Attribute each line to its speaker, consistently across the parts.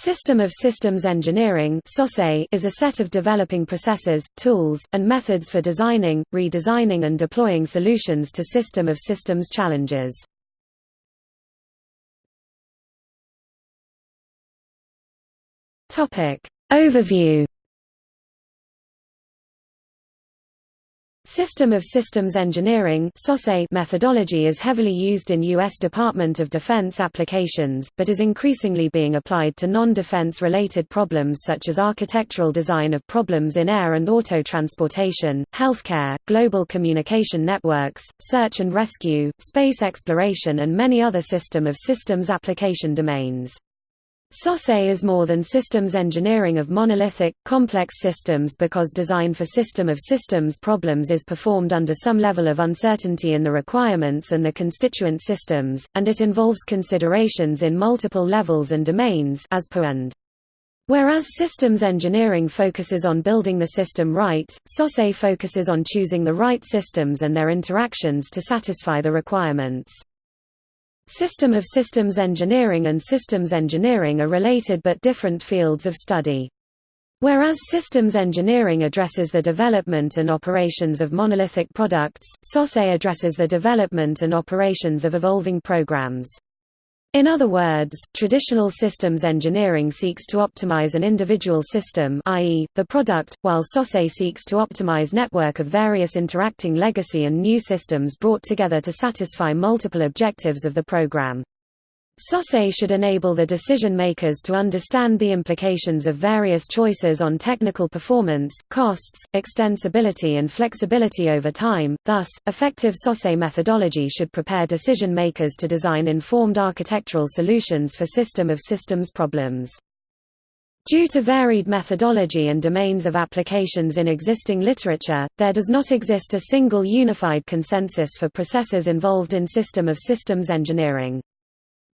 Speaker 1: System of Systems Engineering is a set of developing processes, tools, and methods for designing, redesigning and deploying solutions to system of systems challenges. Overview System of Systems Engineering methodology is heavily used in U.S. Department of Defense applications, but is increasingly being applied to non-defense related problems such as architectural design of problems in air and auto transportation, healthcare, global communication networks, search and rescue, space exploration and many other system of systems application domains. SOSE is more than systems engineering of monolithic, complex systems because design for system of systems problems is performed under some level of uncertainty in the requirements and the constituent systems, and it involves considerations in multiple levels and domains as per and. Whereas systems engineering focuses on building the system right, SOSE focuses on choosing the right systems and their interactions to satisfy the requirements. System of systems engineering and systems engineering are related but different fields of study. Whereas systems engineering addresses the development and operations of monolithic products, SOSE addresses the development and operations of evolving programs. In other words, traditional systems engineering seeks to optimize an individual system i.e., the product, while SOSE seeks to optimize network of various interacting legacy and new systems brought together to satisfy multiple objectives of the program. SOSE should enable the decision makers to understand the implications of various choices on technical performance, costs, extensibility and flexibility over time, thus, effective SOSE methodology should prepare decision makers to design informed architectural solutions for system of systems problems. Due to varied methodology and domains of applications in existing literature, there does not exist a single unified consensus for processes involved in system of systems engineering.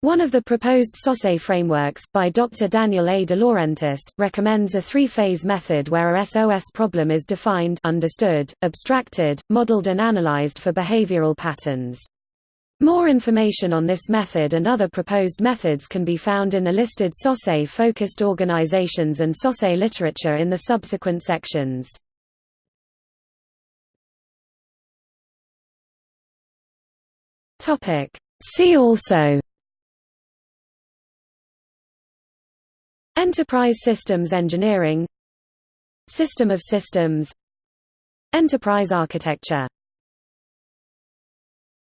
Speaker 1: One of the proposed SOSE frameworks, by Dr. Daniel A. DeLaurentis, recommends a three-phase method where a SOS problem is defined understood, abstracted, modeled and analyzed for behavioral patterns. More information on this method and other proposed methods can be found in the listed SOSE-focused organizations and SOSE literature in the subsequent sections. See also Enterprise Systems Engineering System of Systems Enterprise Architecture